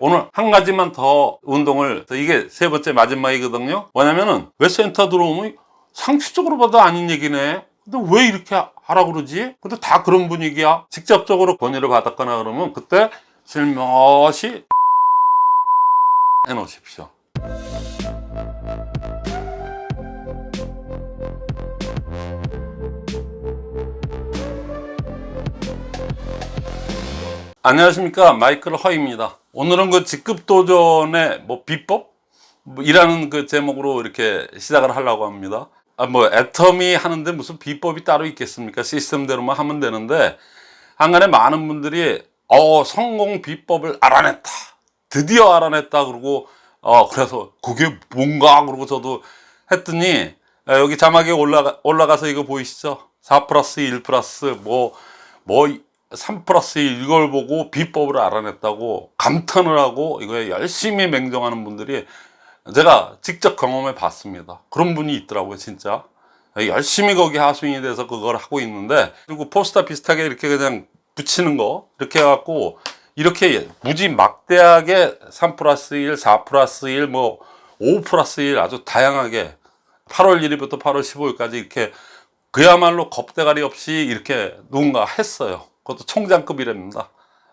오늘 한 가지만 더 운동을 이게 세 번째 마지막이거든요. 뭐냐면은 왜 센터 들어오면 상식적으로 봐도 아닌 얘기네. 근데 왜 이렇게 하라 그러지? 근데 다 그런 분위기야. 직접적으로 권유를 받았거나 그러면 그때 슬며시 해놓으십시오. 안녕하십니까. 마이클 허입니다 오늘은 그 직급 도전의 뭐 비법? 뭐 이라는 그 제목으로 이렇게 시작을 하려고 합니다. 아, 뭐 애터미 하는데 무슨 비법이 따로 있겠습니까? 시스템대로만 하면 되는데 한간에 많은 분들이 어 성공 비법을 알아냈다. 드디어 알아냈다 그러고 어 그래서 그게 뭔가 그러고 저도 했더니 아, 여기 자막에 올라가, 올라가서 이거 보이시죠? 4 플러스 1 플러스 뭐뭐 3 플러스 1 이걸 보고 비법을 알아냈다고 감탄을 하고 이거에 열심히 맹정하는 분들이 제가 직접 경험해 봤습니다. 그런 분이 있더라고요 진짜. 열심히 거기 하수인이 돼서 그걸 하고 있는데 그리고 포스터 비슷하게 이렇게 그냥 붙이는 거 이렇게 해갖고 이렇게 무지 막대하게 3 플러스 1, 4 플러스 1, 뭐 5 플러스 1 아주 다양하게 8월 1일부터 8월 15일까지 이렇게 그야말로 겁대가리 없이 이렇게 누군가 했어요 그것도 총장급이랍니다.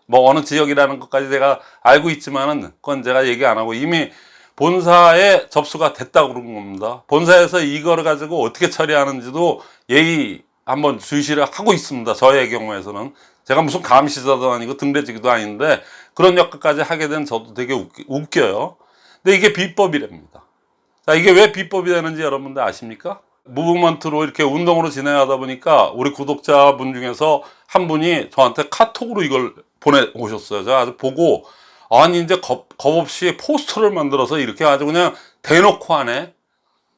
뭐 어느 지역이라는 것까지 제가 알고 있지만은 그건 제가 얘기 안 하고 이미 본사에 접수가 됐다고 그런 겁니다. 본사에서 이거를 가지고 어떻게 처리하는지도 예의 한번 주시를 하고 있습니다. 저의 경우에서는. 제가 무슨 감시자도 아니고 등대지기도 아닌데 그런 역할까지 하게 된 저도 되게 웃기, 요. 근데 이게 비법이랍니다. 자 이게 왜 비법이 되는지 여러분들 아십니까? 무브먼트로 이렇게 운동으로 진행하다 보니까 우리 구독자분 중에서 한 분이 저한테 카톡으로 이걸 보내 오셨어요. 제가 아주 보고 아니 이제 겁, 겁 없이 포스터를 만들어서 이렇게 아주 그냥 대놓고 하네.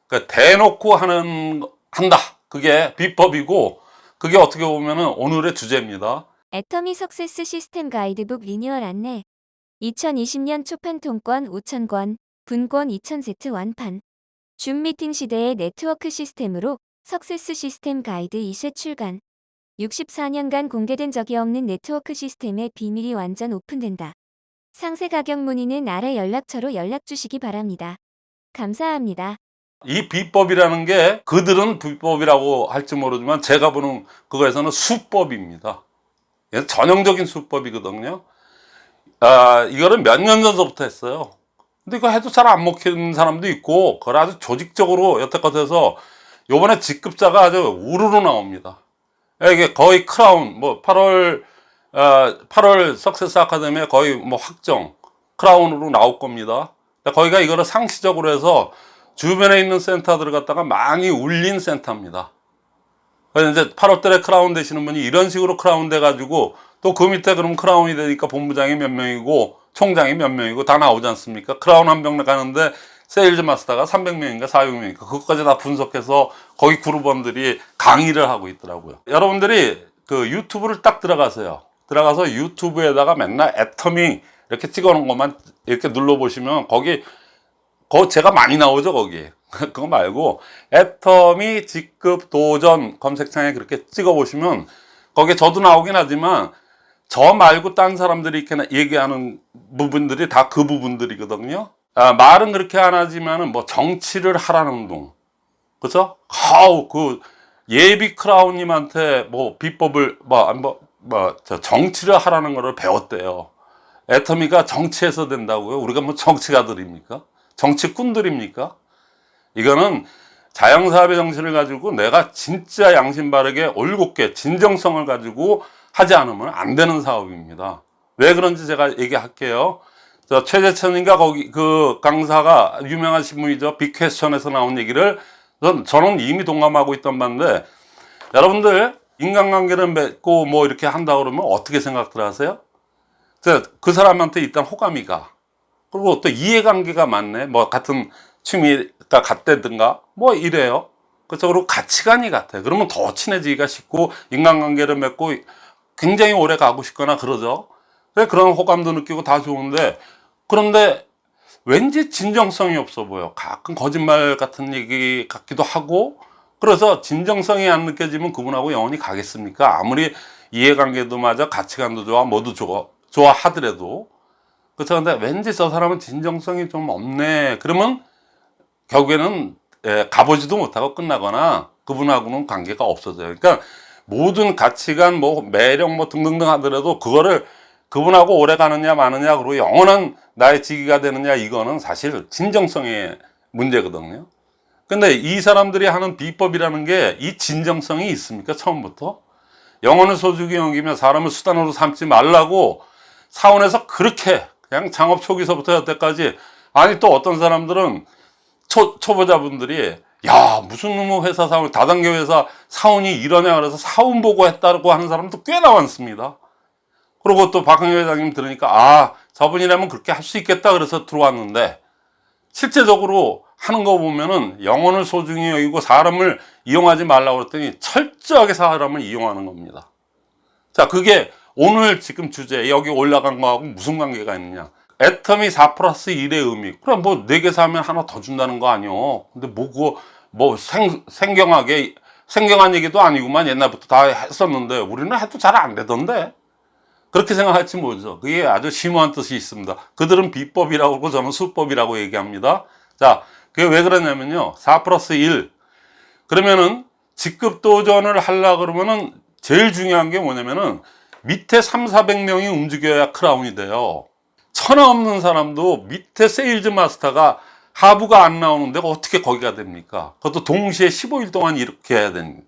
그러니까 대놓고 하는 한다. 그게 비법이고 그게 어떻게 보면은 오늘의 주제입니다. 애터미 success 시스템 가이드북 리뉴얼 안내 2020년 초판 통권 5,000권, 분권 2,000세트 완판 줌 미팅 시대의 네트워크 시스템으로 success 시스템 가이드 2쇄 출간 64년간 공개된 적이 없는 네트워크 시스템의 비밀이 완전 오픈된다. 상세 가격 문의는 아래 연락처로 연락 주시기 바랍니다. 감사합니다. 이 비법이라는 게 그들은 비법이라고 할지 모르지만 제가 보는 그거에서는 수법입니다. 전형적인 수법이거든요. 아, 이거는 몇년 전부터 했어요. 근데 이거 해도 잘 안 먹히는 사람도 있고 그걸 아주 조직적으로 여태껏 해서 요번에 직급자가 아주 우르르 나옵니다. 이게 거의 크라운 뭐 8월 어, 8월 석세스 아카데미에 거의 뭐 확정 크라운으로 나올 겁니다. 거기가 이거를 상시적으로 해서 주변에 있는 센터들을 갖다가 많이 울린 센터입니다. 그래서 이제 8월달에 크라운 되시는 분이 이런 식으로 크라운 돼 가지고 또 그 밑에 그럼 크라운이 되니까 본부장이 몇 명이고 총장이 몇 명이고 다 나오지 않습니까? 크라운 한 명 가는데 세일즈 마스터가 300명인가 400명인가 그것까지 다 분석해서 거기 그룹원들이 강의를 하고 있더라고요. 여러분들이 그 유튜브를 딱 들어가세요. 들어가서 유튜브에다가 맨날 애터미 이렇게 찍어 놓은 것만 이렇게 눌러 보시면 거기 거 제가 많이 나오죠 거기 그거 말고 애터미 직급 도전 검색창에 그렇게 찍어 보시면 거기에 저도 나오긴 하지만 저 말고 딴 사람들이 이렇게 얘기하는 부분들이 다 그 부분들이거든요. 아, 말은 그렇게 안 하지만은 뭐 정치를 하라는 운동 그죠? 아우 그 예비 크라운님한테 뭐 비법을 뭐, 뭐, 뭐 정치를 하라는 거를 배웠대요. 애터미가 정치해서 된다고요? 우리가 뭐 정치가들입니까? 정치꾼들입니까? 이거는 자영사업의 정신을 가지고 내가 진짜 양심 바르게 올곧게 진정성을 가지고 하지 않으면 안 되는 사업입니다. 왜 그런지 제가 얘기할게요. 저 최재천인가 거기 그 강사가 유명하신 분이죠. 빅퀘스천에서 나온 얘기를 전, 저는 이미 동감하고 있던 반인데 여러분들 인간관계를 맺고 뭐 이렇게 한다 그러면 어떻게 생각들 하세요? 그 사람한테 일단 호감이 가. 그리고 또 이해관계가 많네. 뭐 같은 취미가 같다든가 뭐 이래요. 그래서 그리고 가치관이 같아. 그러면 더 친해지기가 쉽고 인간관계를 맺고 굉장히 오래 가고 싶거나 그러죠 그런 호감도 느끼고 다 좋은데 그런데 왠지 진정성이 없어 보여 가끔 거짓말 같은 얘기 같기도 하고 그래서 진정성이 안 느껴지면 그분하고 영원히 가겠습니까 아무리 이해관계도 맞아 가치관도 좋아 모두 좋아 좋아하더라도 그렇죠. 근데 왠지 저 사람은 진정성이 좀 없네. 그러면 결국에는 예, 가보지도 못하고 끝나거나 그분하고는 관계가 없어져요. 그러니까 모든 가치관, 뭐 매력, 뭐 등등등 하더라도 그거를 그분하고 오래 가느냐 마느냐 그리고 영원한 나의 지기가 되느냐 이거는 사실 진정성의 문제거든요. 근데 이 사람들이 하는 비법이라는 게 이 진정성이 있습니까? 처음부터? 영혼을 소중히 여기며 사람을 수단으로 삼지 말라고 사원에서 그렇게 그냥 창업 초기서부터 여태까지 아니 또 어떤 사람들은 초, 초보자분들이 야 무슨 놈의 회사 사원 다단계 회사 사원이 이러냐 그래서 사원 보고 했다고 하는 사람도 꽤나 많습니다. 그리고 또 박흥희 회장님 들으니까 아 저분이라면 그렇게 할 수 있겠다 그래서 들어왔는데 실제적으로 하는 거 보면은 영혼을 소중히 여기고 사람을 이용하지 말라고 그랬더니 철저하게 사람을 이용하는 겁니다. 자 그게 오늘 지금 주제 여기 올라간 거하고 무슨 관계가 있느냐. 애텀이 4 플러스 1의 의미. 그럼 뭐 4개 사면 하나 더 준다는 거 아니요 근데 뭐 그거 뭐 생, 생경하게 생경한 얘기도 아니구만 옛날부터 다 했었는데 우리는 해도 잘 안 되던데. 그렇게 생각할지 모르죠. 그게 아주 심오한 뜻이 있습니다. 그들은 비법이라고 그러고 저는 수법이라고 얘기합니다. 자 그게 왜 그러냐면요. 4 플러스 1 그러면은 직급 도전을 하려 그러면은 제일 중요한 게 뭐냐면은 밑에 3, 400명이 움직여야 크라운이 돼요. 천하 없는 사람도 밑에 세일즈 마스터가 하부가 안 나오는데 어떻게 거기가 됩니까? 그것도 동시에 15일 동안 이렇게 해야 됩니다.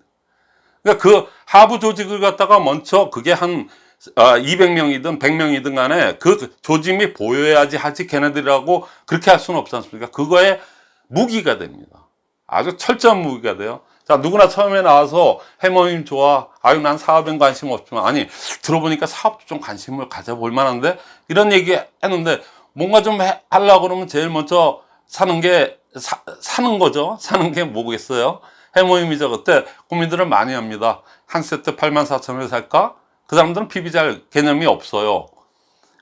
그러니까 그 하부 조직을 갖다가 먼저 그게 한 200명이든 100명이든 간에 그 조짐이 보여야지 하지 걔네들이라고 그렇게 할 수는 없지 않습니까? 그거에 무기가 됩니다. 아주 철저한 무기가 돼요. 자, 누구나 처음에 나와서 해머님 좋아. 아유, 난 사업엔 관심 없지만. 아니, 들어보니까 사업도 좀 관심을 가져볼 만한데? 이런 얘기 했는데, 뭔가 좀 해, 하려고 그러면 제일 먼저 사는 게, 사, 사는 거죠. 사는 게 뭐겠어요? 해모임이죠. 그때 고민들을 많이 합니다. 한 세트 8만 4천 원에 살까? 그 사람들은 PB 잘 개념이 없어요.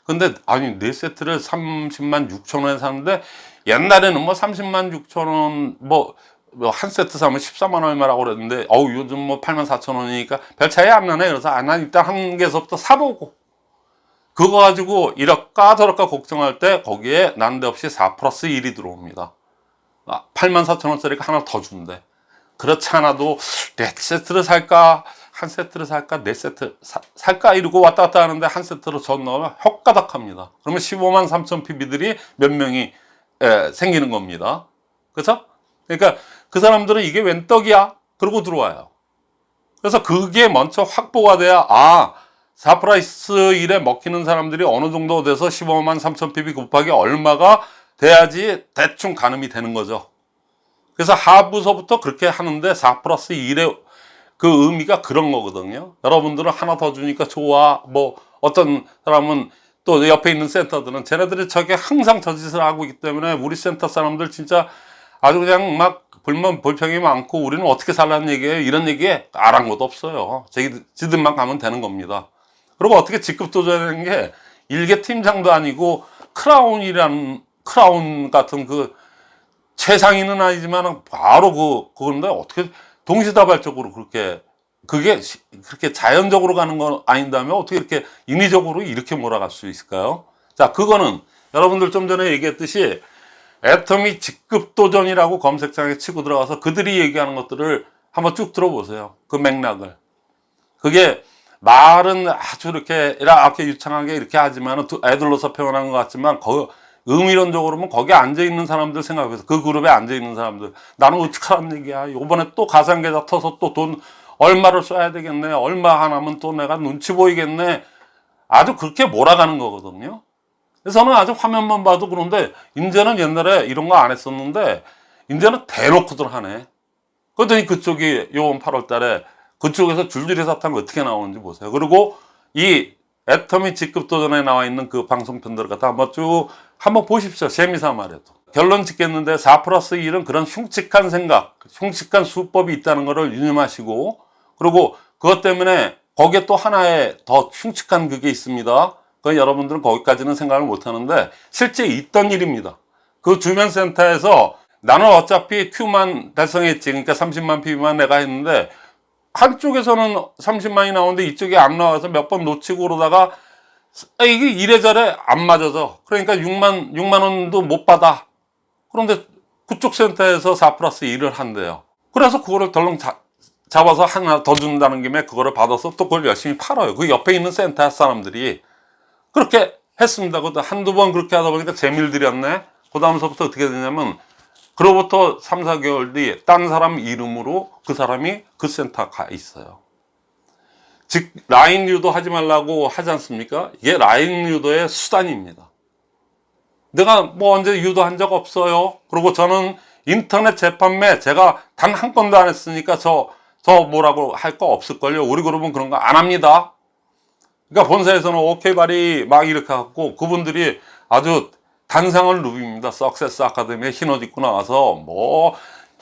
근데 아니 네 세트를 30만 6천 원에 사는데 옛날에는 뭐 30만 6천 원뭐 뭐 한 세트 사면 14만 얼마라고 그랬는데 어우 요즘 뭐 8만 4천 원이니까 별 차이 안 나네 그래서 아, 난 일단 한 개서부터 사보고 그거 가지고 이럴까 저럴까 걱정할 때 거기에 난데없이 4 플러스 1이 들어옵니다. 아, 8만 4천 원짜리가 하나 더 준대. 그렇지 않아도 네 세트를 살까? 한 세트를 살까? 네 세트 사, 살까? 이러고 왔다 갔다 하는데 한 세트로 전 넣으면 헛가닥합니다. 그러면 15만 3천 PB들이 몇 명이 에, 생기는 겁니다. 그렇죠? 그러니까 그 사람들은 이게 웬 떡이야? 그러고 들어와요. 그래서 그게 먼저 확보가 돼야 아, 4프라이스 1에 먹히는 사람들이 어느 정도 돼서 15만 3천 PB 곱하기 얼마가 돼야지 대충 가늠이 되는 거죠. 그래서 하부서부터 그렇게 하는데 4 플러스 1의 그 의미가 그런 거거든요. 여러분들은 하나 더 주니까 좋아. 뭐 어떤 사람은 또 옆에 있는 센터들은 쟤네들이 저게 항상 저 짓을 하고 있기 때문에 우리 센터 사람들 진짜 아주 그냥 막 불만 불평이 많고 우리는 어떻게 살라는 얘기예요 이런 얘기에 아랑곳 없어요 자기 지들만 가면 되는 겁니다 그리고 어떻게 직급 도전하는 게 일개 팀장도 아니고 크라운이라는 크라운 같은 그 최상위는 아니지만 바로 그 그건데 어떻게 동시다발적으로 그렇게 그게 시- 그렇게 자연적으로 가는 건 아닌다면 어떻게 이렇게 인위적으로 이렇게 몰아갈 수 있을까요? 자 그거는 여러분들 좀 전에 얘기했듯이 애터미 직급 도전이라고 검색창에 치고 들어가서 그들이 얘기하는 것들을 한번 쭉 들어보세요. 그 맥락을. 그게 말은 아주 이렇게 이렇게 유창하게 이렇게 하지만 애들로서 표현한 것 같지만 거, 의미론적으로는 거기에 앉아 있는 사람들 생각해서 그 그룹에 앉아 있는 사람들 나는 어떡하란 얘기야. 요번에 또 가상계좌 터서 또 돈 얼마를 써야 되겠네. 얼마 하나면 또 내가 눈치 보이겠네. 아주 그렇게 몰아가는 거거든요. 그래서 저는 아주 화면만 봐도 그런데 이제는 옛날에 이런 거 안 했었는데 이제는 대놓고들 하네. 그랬더니 그쪽이 요번 8월 달에 그쪽에서 줄줄이 사탕 어떻게 나오는지 보세요. 그리고 이 애터미 직급 도전에 나와 있는 그 방송편들을 갖다 한번 쭉 한번 보십시오. 재미삼아라도. 결론 짓겠는데 4 플러스 1은 그런 흉측한 생각, 흉측한 수법이 있다는 것을 유념하시고 그리고 그것 때문에 거기에 또 하나의 더 흉측한 그게 있습니다. 그 여러분들은 거기까지는 생각을 못 하는데 실제 있던 일입니다. 그 주변 센터에서 나는 어차피 Q만 달성했지. 그러니까 30만 PB만 내가 했는데 한쪽에서는 30만이 나오는데 이쪽이 안 나와서 몇 번 놓치고 그러다가 아, 이게 이래저래 안 맞아져. 그러니까 6만, 6만 원도 못 받아. 그런데 그쪽 센터에서 4 플러스 1을 한대요. 그래서 그거를 덜렁 자- 잡아서 하나 더 준다는 김에 그거를 받아서 또 그걸 열심히 팔아요. 그 옆에 있는 센터 사람들이 그렇게 했습니다. 그것도 한두 번 그렇게 하다 보니까 재미를 들였네. 그 다음서부터 어떻게 되냐면 그로부터 3, 4개월 뒤에 딴 사람 이름으로 그 사람이 그 센터 가 있어요. 즉 라인 유도 하지 말라고 하지 않습니까? 이게 라인 유도의 수단입니다. 내가 뭐 언제 유도한 적 없어요. 그리고 저는 인터넷 재판매 제가 단 한 건도 안 했으니까 저, 저 뭐라고 할 거 없을걸요. 우리 그룹은 그런 거 안 합니다. 그러니까 본사에서는 오케이 발이 막 이렇게 갖고 그분들이 아주 단상을 누빕니다. 석세스 아카데미에 흰옷 입고 나와서 뭐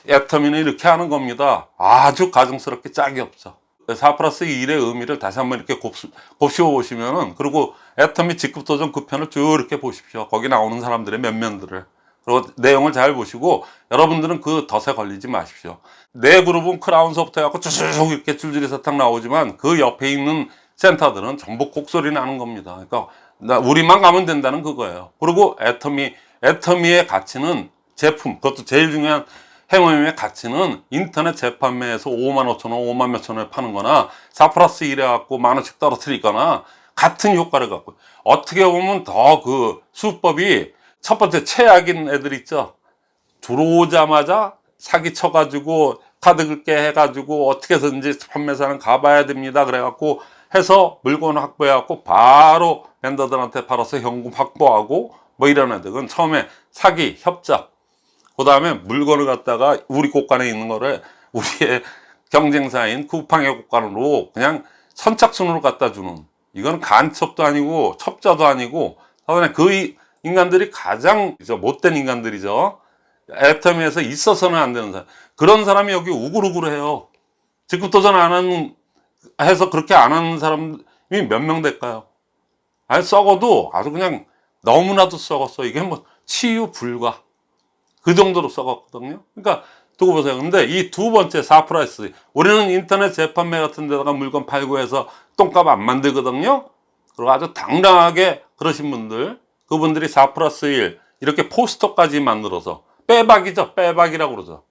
애터미는 이렇게 하는 겁니다. 아주 가증스럽게 짝이 없죠. 4 플러스 1의 의미를 다시 한번 이렇게 곱씹, 곱씹어 보시면은 그리고 애터미 직급 도전 그 편을 쭉 이렇게 보십시오. 거기 나오는 사람들의 면면들을 그리고 내용을 잘 보시고 여러분들은 그 덫에 걸리지 마십시오. 내 그룹은 크라운서부터 해갖고 쭉 이렇게 줄줄이 사탕 나오지만 그 옆에 있는 센터들은 전부 곡소리 나는 겁니다. 그러니까 나- 우리만 가면 된다는 그거예요. 그리고 애터미, 애터미의 가치는 제품, 그것도 제일 중요한 행위의 가치는 인터넷 재판매에서 5만 5천 원, 5만 몇천 원에 파는 거나 4 플러스 1에 갖고 만 원씩 떨어뜨리거나 같은 효과를 갖고 어떻게 보면 더 그 수법이 첫 번째 최악인 애들 있죠. 들어오자마자 사기 쳐가지고 카드 긁게 해가지고 어떻게 해서든지 판매사는 가봐야 됩니다. 그래갖고 해서 물건 확보해갖고 바로 vendor들한테 팔아서 현금 확보하고 뭐 이런 애들 은 처음에 사기, 협작, 그 다음에 물건을 갖다가 우리 곳간에 있는 거를 우리의 경쟁사인 쿠팡의 곳간으로 그냥 선착순으로 갖다 주는 이건 간첩도 아니고 첩자도 아니고 그 이- 인간들이 가장 저 못된 인간들이죠. 애터미에서 있어서는 안 되는 사람. 그런 사람이 여기 우글우글해요. 직급 도전 안 하는 해서 그렇게 안 하는 사람이 몇 명 될까요? 아니 썩어도 아주 그냥 너무나도 썩었어. 이게 뭐 치유 불가. 그 정도로 썩었거든요. 그러니까 두고 보세요. 근데 이 두 번째 4 플러스 우리는 인터넷 재판매 같은 데다가 물건 팔고 해서 똥값 안 만들거든요. 그리고 아주 당당하게 그러신 분들 그분들이 4 플러스 1 이렇게 포스터까지 만들어서 빼박이죠. 빼박이라고 그러죠.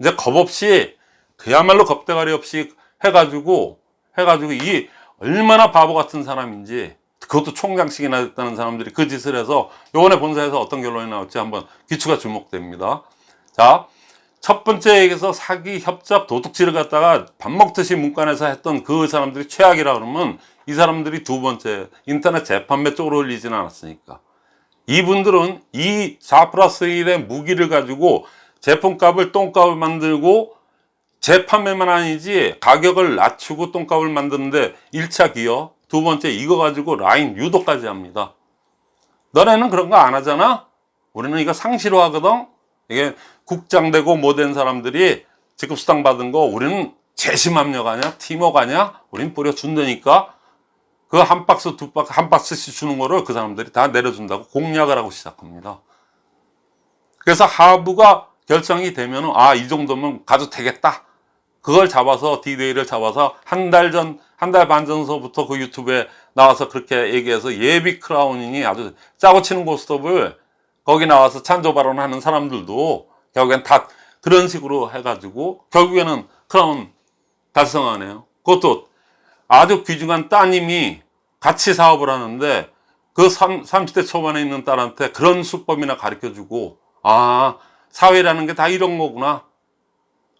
이제 겁 없이 그야말로 겁대가리 없이 해가지고 해가지고 이 얼마나 바보 같은 사람인지 그것도 총장식이나 됐다는 사람들이 그 짓을 해서 요번에 본사에서 어떤 결론이 나올지 한번 귀추가 주목됩니다. 자, 첫 번째 얘기에서 사기, 협잡, 도둑질을 갖다가 밥 먹듯이 문간에서 했던 그 사람들이 최악이라 그러면 이 사람들이 두 번째 인터넷 재판매 쪽으로 올리지는 않았으니까. 이분들은 이4 플러스 1의 무기를 가지고 제품값을 똥값을 만들고 재판매만 아니지 가격을 낮추고 똥값을 만드는데 1차 기여 두 번째 이거 가지고 라인 유도까지 합니다. 너네는 그런 거 안 하잖아? 우리는 이거 상시로 하거든? 이게 국장되고 못된 사람들이 직급수당 받은 거 우리는 팀워크 아냐? 우린 뿌려준다니까. 그 한 박스 두 박스 한 박스씩 주는 거를 그 사람들이 다 내려준다고 공약을 하고 시작합니다. 그래서 하부가 결정이 되면 은 아 이 정도면 가도 되겠다 그걸 잡아서 디데이를 잡아서 한 달 전, 한 달 반 전서부터 그 유튜브에 나와서 그렇게 얘기해서 예비 크라우닝이 아주 짜고 치는 고스톱을 거기 나와서 찬조 발언하는 사람들도 결국엔 다 그런 식으로 해가지고 결국에는 크라운 달성하네요. 그것도 아주 귀중한 따님이 같이 사업을 하는데 그 30대 초반에 있는 딸한테 그런 수법이나 가르쳐 주고 아, 사회라는 게 다 이런 거구나.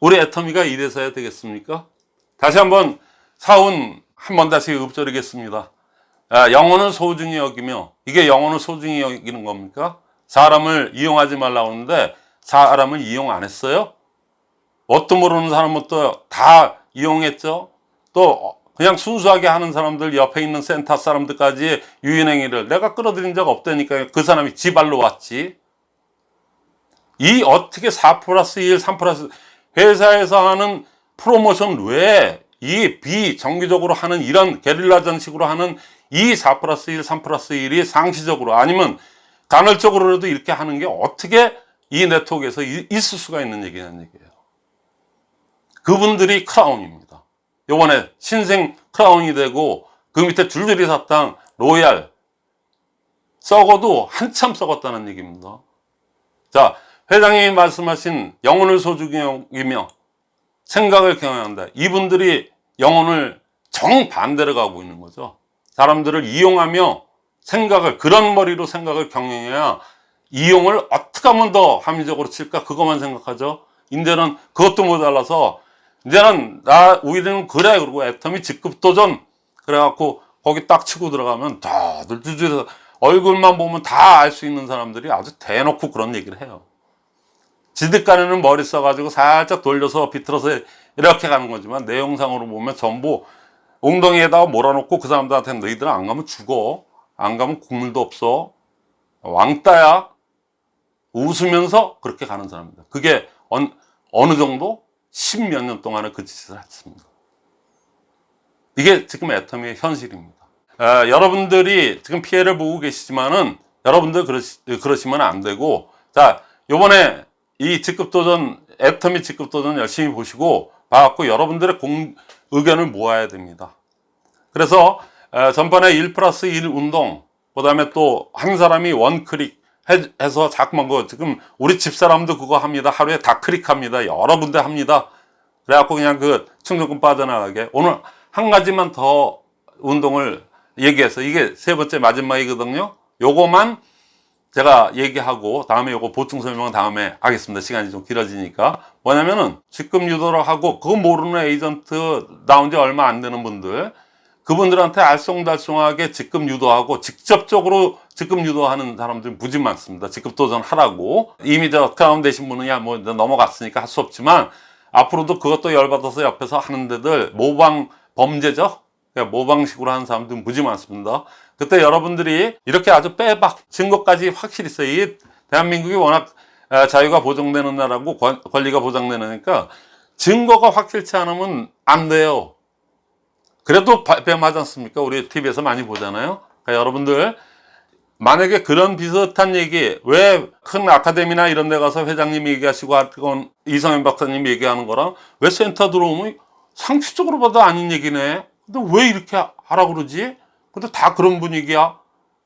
우리 애터미가 이래서 해야 되겠습니까? 다시 한번 사운 한번 다시 읊조리겠습니다. 아, 영혼을 소중히 여기며 이게 영혼을 소중히 여기는 겁니까? 사람을 이용하지 말라고 하는데 사람을 이용 안 했어요? 뭣도 모르는 사람은 또다 이용했죠? 또 그냥 순수하게 하는 사람들 옆에 있는 센터 사람들까지 유인행위를 내가 끌어들인 적 없다니까 그 사람이 지발로 왔지 이 어떻게 4 플러스 1, 3 플러스 회사에서 하는 프로모션 외에 이 비정기적으로 하는 이런 게릴라전 식으로 하는 이 4 플러스 1, 3 플러스 1이 상시적으로 아니면 간헐적으로라도 이렇게 하는 게 어떻게 이 네트워크에서 이- 있을 수가 있는 얘기냐는 얘기예요. 그분들이 크라운입니다. 요번에 신생 크라운이 되고 그 밑에 줄줄이 사탕, 로얄 썩어도 한참 썩었다는 얘기입니다. 자, 회장님이 말씀하신 영혼을 소중히 생각을 경영한다. 이분들이 영혼을 정반대로 가고 있는 거죠. 사람들을 이용하며 생각을, 그런 머리로 생각을 경영해야 이용을 어떻게 하면 더 합리적으로 칠까? 그것만 생각하죠. 인제는 그것도 모자라서, 이제는 나, 우리는 그래. 그리고 애텀이 직급도전. 그래갖고 거기 딱 치고 들어가면 다들 주주에서 얼굴만 보면 다 알 수 있는 사람들이 아주 대놓고 그런 얘기를 해요. 지득간에는 머리 써가지고 살짝 돌려서 비틀어서 이렇게 가는 거지만 내용상으로 보면 전부 엉덩이에다가 몰아놓고 그 사람들한테 너희들은 안 가면 죽어. 안 가면 국물도 없어. 왕따야. 웃으면서 그렇게 가는 사람입니다. 그게 어느, 어느 정도? 십몇 년 동안에 그 짓을 했습니다. 이게 지금 애터미의 현실입니다. 에, 여러분들이 지금 피해를 보고 계시지만은 여러분들 그러시, 그러시면 안 되고 자 요번에 이 직급도전 애터미 직급도전 열심히 보시고 봐갖고 여러분들의 공, 의견을 모아야 됩니다. 그래서 에, 전번에 1 플러스 1 운동 그 다음에 또 한 사람이 원클릭 해, 해서 자꾸만 그 지금 우리 집사람도 그거 합니다. 하루에 다 클릭합니다. 여러 군데 합니다. 그래갖고 그냥 그 충전금 빠져나가게 오늘 한 가지만 더 운동을 얘기해서 이게 세 번째 마지막이거든요. 요거만 제가 얘기하고 다음에 요거 보충 설명은 다음에 하겠습니다. 시간이 좀 길어지니까. 뭐냐면은 직급 유도를 하고 그거 모르는 에이전트 나온 지 얼마 안 되는 분들 그분들한테 알쏭달쏭하게 직급 유도하고 직접적으로 직급 유도하는 사람들이 무지 많습니다. 직급 도전 하라고. 이미 저 다운 되신 분은 야 뭐 넘어갔으니까 할 수 없지만 앞으로도 그것도 열받아서 옆에서 하는 데들 모방 범죄죠. 그러니까 모방식으로 하는 사람들 무지 많습니다. 그때 여러분들이 이렇게 아주 빼박 증거까지 확실히 있어요. 이 대한민국이 워낙 아, 자유가 보장되는 나라고 권- 권리가 보장되니까 증거가 확실치 않으면 안 돼요. 그래도 발뺌하지 않습니까? 우리 TV에서 많이 보잖아요. 그러니까 여러분들 만약에 그런 비슷한 얘기 왜 큰 아카데미나 이런 데 가서 회장님 얘기하시고 하건 이성현 박사님 얘기하는 거랑 왜 센터 들어오면 상식적으로 봐도 아닌 얘기네. 근데 왜 이렇게 하라고 그러지? 근데 다 그런 분위기야.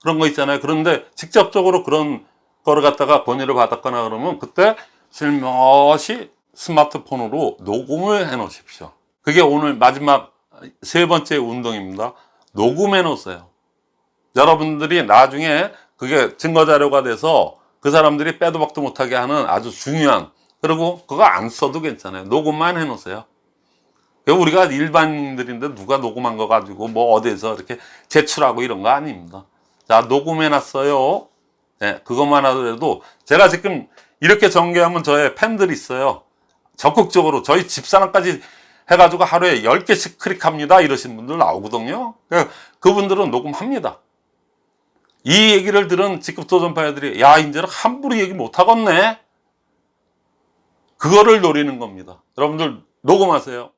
그런 거 있잖아요. 그런데 직접적으로 그런 거를 갖다가 권유를 받았거나 그러면 그때 슬며시 스마트폰으로 녹음을 해 놓으십시오. 그게 오늘 마지막 세 번째 운동입니다. 녹음해 놓으세요. 여러분들이 나중에 그게 증거 자료가 돼서 그 사람들이 빼도 박도 못하게 하는 아주 중요한 그리고 그거 안 써도 괜찮아요. 녹음만 해 놓으세요. 우리가 일반인들인데 누가 녹음한 거 가지고 뭐 어디에서 이렇게 제출하고 이런 거 아닙니다. 자, 녹음해 놨어요. 네, 그것만 하더라도 제가 지금 이렇게 전개하면 저의 팬들이 있어요. 적극적으로 저희 집사람까지 해가지고 하루에 10개씩 클릭합니다. 이러신 분들 나오거든요. 그러니까 그분들은 녹음합니다. 이 얘기를 들은 직급 도전파이들이 야 이제는 함부로 얘기 못하겠네. 그거를 노리는 겁니다. 여러분들 녹음하세요.